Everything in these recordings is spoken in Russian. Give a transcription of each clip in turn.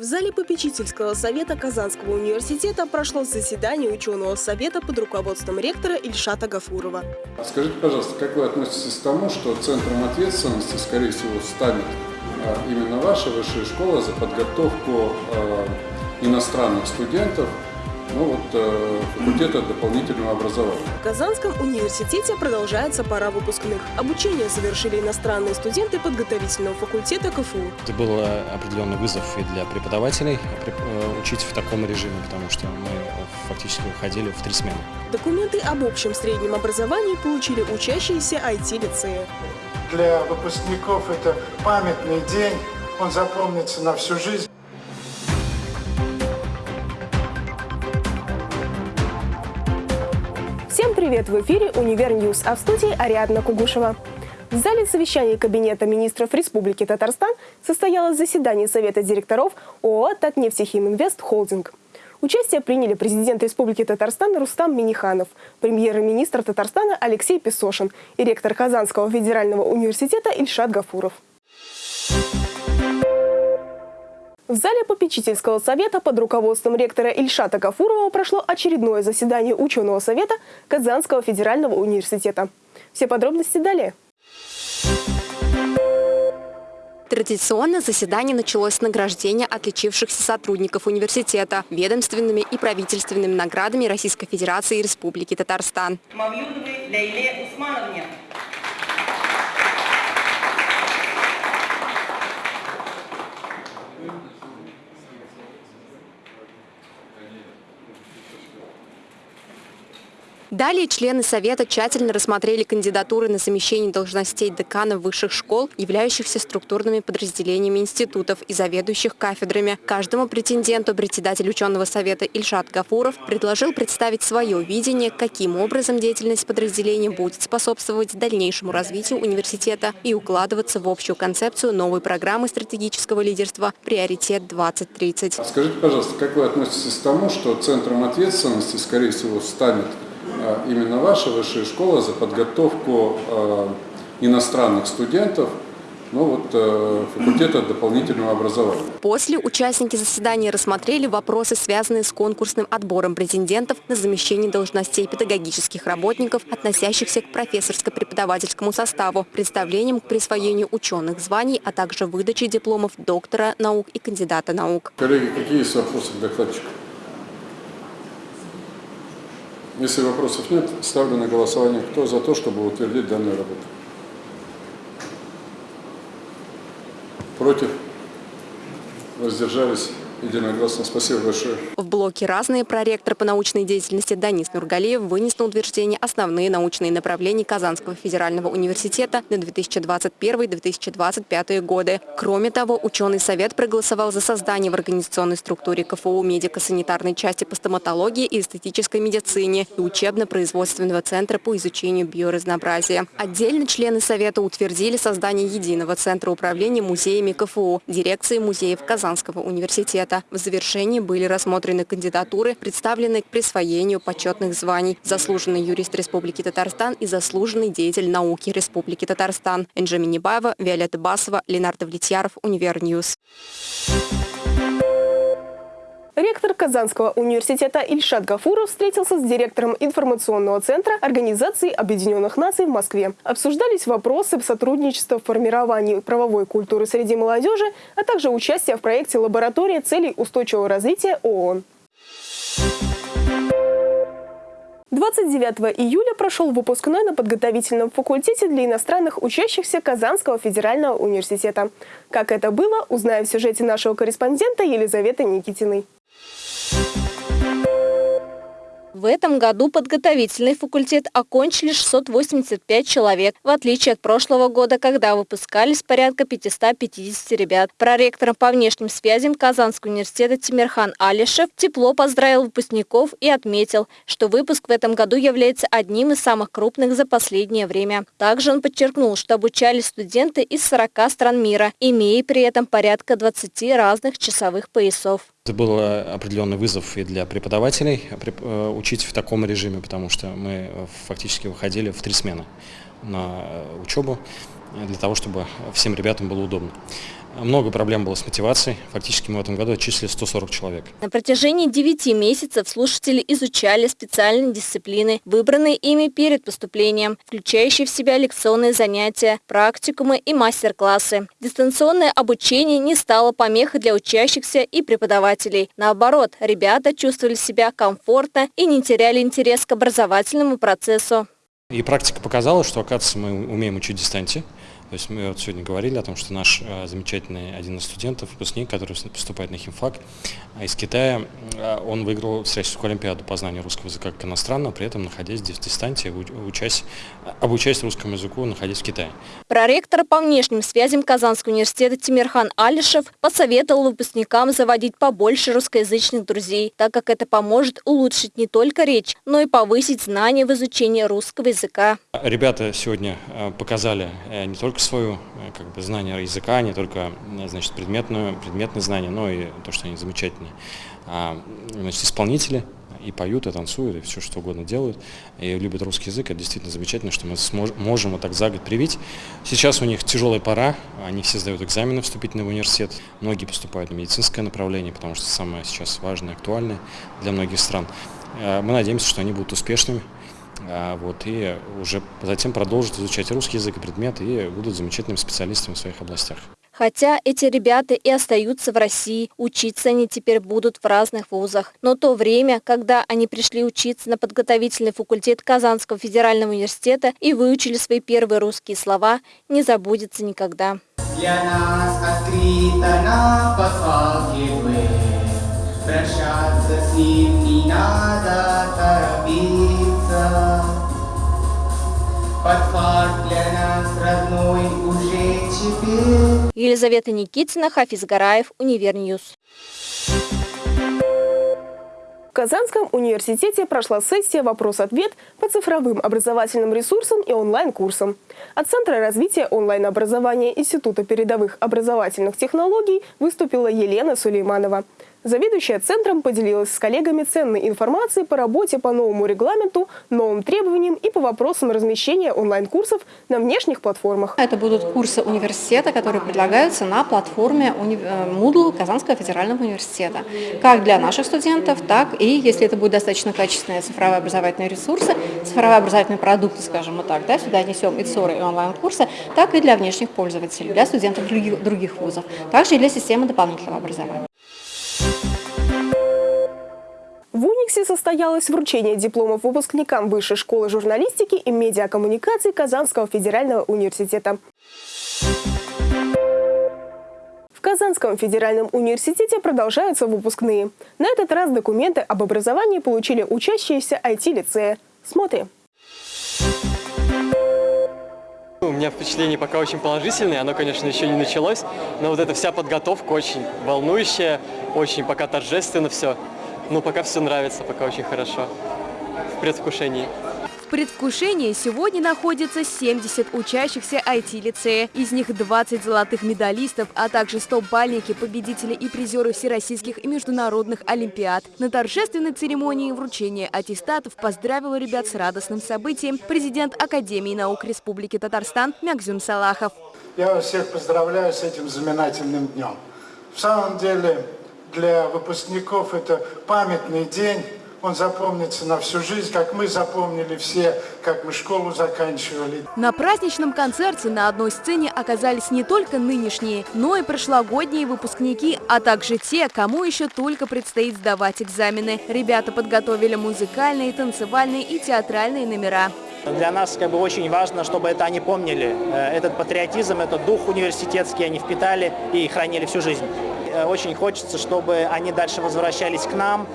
В зале попечительского совета Казанского университета прошло заседание ученого совета под руководством ректора Ильшата Гафурова. Скажите, пожалуйста, как вы относитесь к тому, что центром ответственности, скорее всего, станет а, именно ваша высшая школа за подготовку а, иностранных студентов ну вот, э, факультета дополнительного образования. В Казанском университете продолжается пора выпускных. Обучение завершили иностранные студенты подготовительного факультета КФУ. Это был э, определенный вызов и для преподавателей э, учить в таком режиме, потому что мы фактически выходили в три смены. Документы об общем среднем образовании получили учащиеся IT-лицея. Для выпускников это памятный день, он запомнится на всю жизнь. Привет! В эфире «Универ Ньюс», а в студии Ариадна Кугушева. В зале совещания Кабинета министров Республики Татарстан состоялось заседание Совета директоров ООО «Татнефтехиминвест Холдинг». Участие приняли президент Республики Татарстан Рустам Миниханов, премьер-министр Татарстана Алексей Песошин и ректор Казанского федерального университета Ильшат Гафуров. В зале попечительского совета под руководством ректора Ильшата Гафурова прошло очередное заседание ученого совета Казанского федерального университета. Все подробности далее. Традиционно заседание началось с награждения отличившихся сотрудников университета ведомственными и правительственными наградами Российской Федерации и Республики Татарстан. Далее члены Совета тщательно рассмотрели кандидатуры на замещение должностей деканов высших школ, являющихся структурными подразделениями институтов и заведующих кафедрами. Каждому претенденту председатель ученого совета Ильшат Гафуров предложил представить свое видение, каким образом деятельность подразделения будет способствовать дальнейшему развитию университета и укладываться в общую концепцию новой программы стратегического лидерства «Приоритет 2030». Скажите, пожалуйста, как вы относитесь к тому, что центром ответственности, скорее всего, станет именно ваша высшая школа за подготовку а, иностранных студентов ну вот, э, факультета дополнительного образования. После участники заседания рассмотрели вопросы, связанные с конкурсным отбором претендентов на замещение должностей педагогических работников, относящихся к профессорско-преподавательскому составу, представлением к присвоению ученых званий, а также выдачей дипломов доктора наук и кандидата наук. Коллеги, какие есть вопросы к докладчику? Если вопросов нет, ставлю на голосование, кто за то, чтобы утвердить данную работу. Против? Воздержались? Единогласно. Спасибо большое. В блоке «Разные» проректор по научной деятельности Данис Нургалиев вынес на утверждение основные научные направления Казанского федерального университета на 2021-2025 годы. Кроме того, ученый совет проголосовал за создание в организационной структуре КФУ медико-санитарной части по стоматологии и эстетической медицине и учебно-производственного центра по изучению биоразнообразия. Отдельно члены совета утвердили создание единого центра управления музеями КФУ, дирекции музеев Казанского университета совета. В завершении были рассмотрены кандидатуры, представленные к присвоению почетных званий «Заслуженный юрист Республики Татарстан» и «Заслуженный деятель науки Республики Татарстан». Энджи Минибаева, Виолетта Басова, Ленар Давлетьяров, Универньюз. Ректор Казанского университета Ильшат Гафуров встретился с директором информационного центра Организации Объединенных Наций в Москве. Обсуждались вопросы сотрудничества в формировании правовой культуры среди молодежи, а также участия в проекте «Лаборатория целей устойчивого развития ООН». 29 июля прошел выпускной на подготовительном факультете для иностранных учащихся Казанского федерального университета. Как это было, узнаем в сюжете нашего корреспондента Елизаветы Никитиной. В этом году подготовительный факультет окончили 685 человек, в отличие от прошлого года, когда выпускались порядка 550 ребят. Проректором по внешним связям Казанского университета Тимирхан Алишев тепло поздравил выпускников и отметил, что выпуск в этом году является одним из самых крупных за последнее время. Также он подчеркнул, что обучались студенты из 40 стран мира, имея при этом порядка 20 разных часовых поясов. Это был э, определенный вызов и для преподавателей э, учить в таком режиме, потому что мы э, фактически выходили в три смены на учебу для того, чтобы всем ребятам было удобно. Много проблем было с мотивацией. Фактически мы в этом году отчислили 140 человек. На протяжении 9 месяцев слушатели изучали специальные дисциплины, выбранные ими перед поступлением, включающие в себя лекционные занятия, практикумы и мастер-классы. Дистанционное обучение не стало помехой для учащихся и преподавателей. Наоборот, ребята чувствовали себя комфортно и не теряли интерес к образовательному процессу. И практика показала, что, оказывается, мы умеем учить дистанции. То есть мы вот сегодня говорили о том, что наш э, замечательный один из студентов, выпускник, который поступает на химфак из Китая, э, он выиграл Всероссийскую олимпиаду по знанию русского языка как иностранного, при этом находясь в дистанции, учась, обучаясь русскому языку, находясь в Китае. Проректор по внешним связям Казанского университета Тимирхан Алишев посоветовал выпускникам заводить побольше русскоязычных друзей, так как это поможет улучшить не только речь, но и повысить знания в изучении русского языка. Ребята сегодня показали не только свою э, как бы, знание языка, не только э, значит, предметную, предметные знания, но и то, что они замечательные. А, значит, исполнители и поют, и танцуют, и все что угодно делают, и любят русский язык. Это действительно замечательно, что мы можем вот так за год привить. Сейчас у них тяжелая пора, они все сдают экзамены вступительные в университет, многие поступают на медицинское направление, потому что самое сейчас важное, актуальное для многих стран. Э, мы надеемся, что они будут успешными. А, вот, и уже затем продолжат изучать русский язык и предметы и будут замечательными специалистами в своих областях. Хотя эти ребята и остаются в России, учиться они теперь будут в разных вузах. Но то время, когда они пришли учиться на подготовительный факультет Казанского федерального университета и выучили свои первые русские слова, не забудется никогда. Для нас открыто на Прощаться с ним не надо торопиться. Под для нас родной уже теперь. Елизавета Никитина, Хафиз Гараев, Универньюз. В Казанском университете прошла сессия «Вопрос-ответ» по цифровым образовательным ресурсам и онлайн-курсам. От Центра развития онлайн-образования Института передовых образовательных технологий выступила Елена Сулейманова. Заведующая центром поделилась с коллегами ценной информацией по работе по новому регламенту, новым требованиям и по вопросам размещения онлайн-курсов на внешних платформах. Это будут курсы университета, которые предлагаются на платформе э, Moodle Казанского федерального университета. Как для наших студентов, так и, если это будут достаточно качественные цифровые образовательные ресурсы, цифровые образовательные продукты, скажем мы так, да, сюда несем и ЦОРы, и онлайн-курсы, так и для внешних пользователей, для студентов других, других вузов, также и для системы дополнительного образования. В Униксе состоялось вручение дипломов выпускникам Высшей школы журналистики и медиакоммуникаций Казанского федерального университета. В Казанском федеральном университете продолжаются выпускные. На этот раз документы об образовании получили учащиеся IT-лицея. Смотрим. У меня впечатление пока очень положительное, оно, конечно, еще не началось, но вот эта вся подготовка очень волнующая, очень пока торжественно все. Ну, пока все нравится, пока очень хорошо. В предвкушении. В предвкушении сегодня находится 70 учащихся IT-лицея. Из них 20 золотых медалистов, а также 100 бальники, победители и призеры всероссийских и международных олимпиад. На торжественной церемонии вручения аттестатов поздравил ребят с радостным событием президент Академии наук Республики Татарстан Мягзюм Салахов. Я вас всех поздравляю с этим знаменательным днем. В самом деле, для выпускников это памятный день, он запомнится на всю жизнь, как мы запомнили все, как мы школу заканчивали. На праздничном концерте на одной сцене оказались не только нынешние, но и прошлогодние выпускники, а также те, кому еще только предстоит сдавать экзамены. Ребята подготовили музыкальные, танцевальные и театральные номера. Для нас как бы очень важно, чтобы это они помнили. Э, этот патриотизм, этот дух университетский они впитали и хранили всю жизнь. Э, очень хочется, чтобы они дальше возвращались к нам.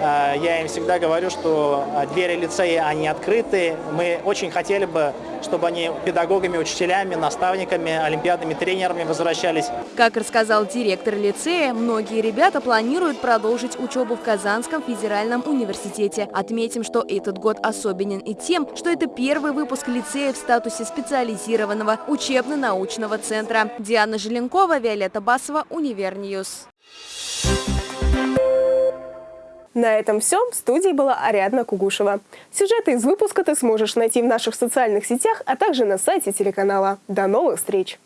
Э, я им всегда говорю, что э, двери лицея, они открыты. Мы очень хотели бы, чтобы они педагогами, учителями, наставниками, олимпиадными тренерами возвращались. Как рассказал директор лицея, многие ребята планируют продолжить учебу в Казанском федеральном университете. Отметим, что этот год особенен и тем, что это первый выпуск лицея в статусе специализированного учебно-научного центра. Диана Желенкова, Виолетта Басова, Univer News. News. На этом все. В студии была Ариадна Кугушева. Сюжеты из выпуска ты сможешь найти в наших социальных сетях, а также на сайте телеканала. До новых встреч!